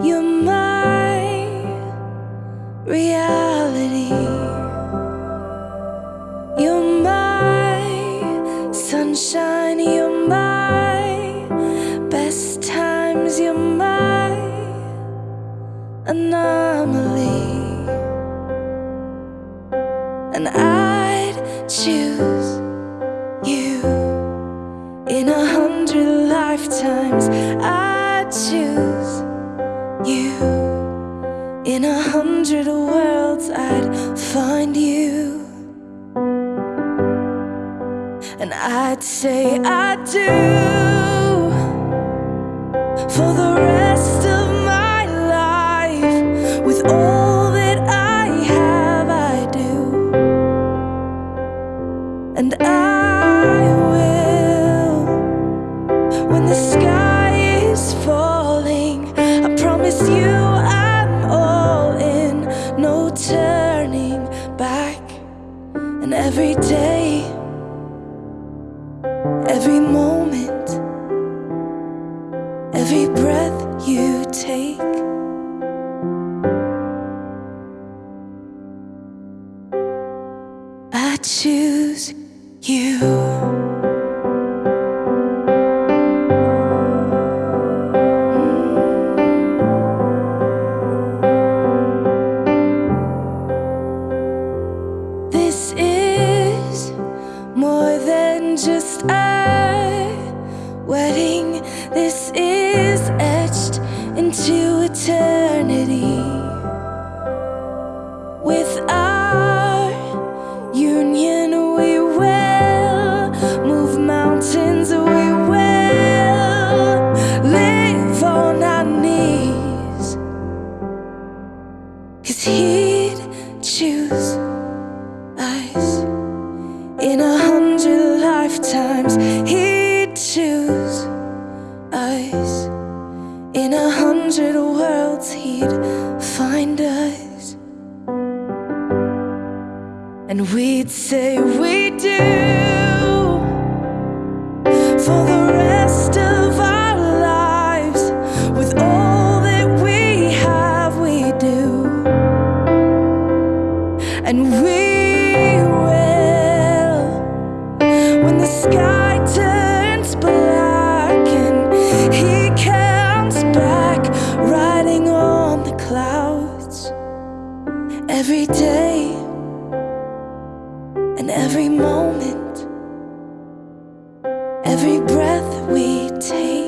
You're my reality. You're my sunshine. You're my best times. You're my anomaly. And I'd choose you in a hundred lifetimes. I choose you in a hundred worlds. I'd find you, and I'd say I do for the turning back and every day every moment every breath you take. I choose you. Eternity. With our union, we will move mountains, we will live on our knees. Cause he'd choose us in a hundred lifetimes. He'd find us, and we'd say we do for the rest of our lives with all that we have. We do, and we every day and every moment. Every breath we take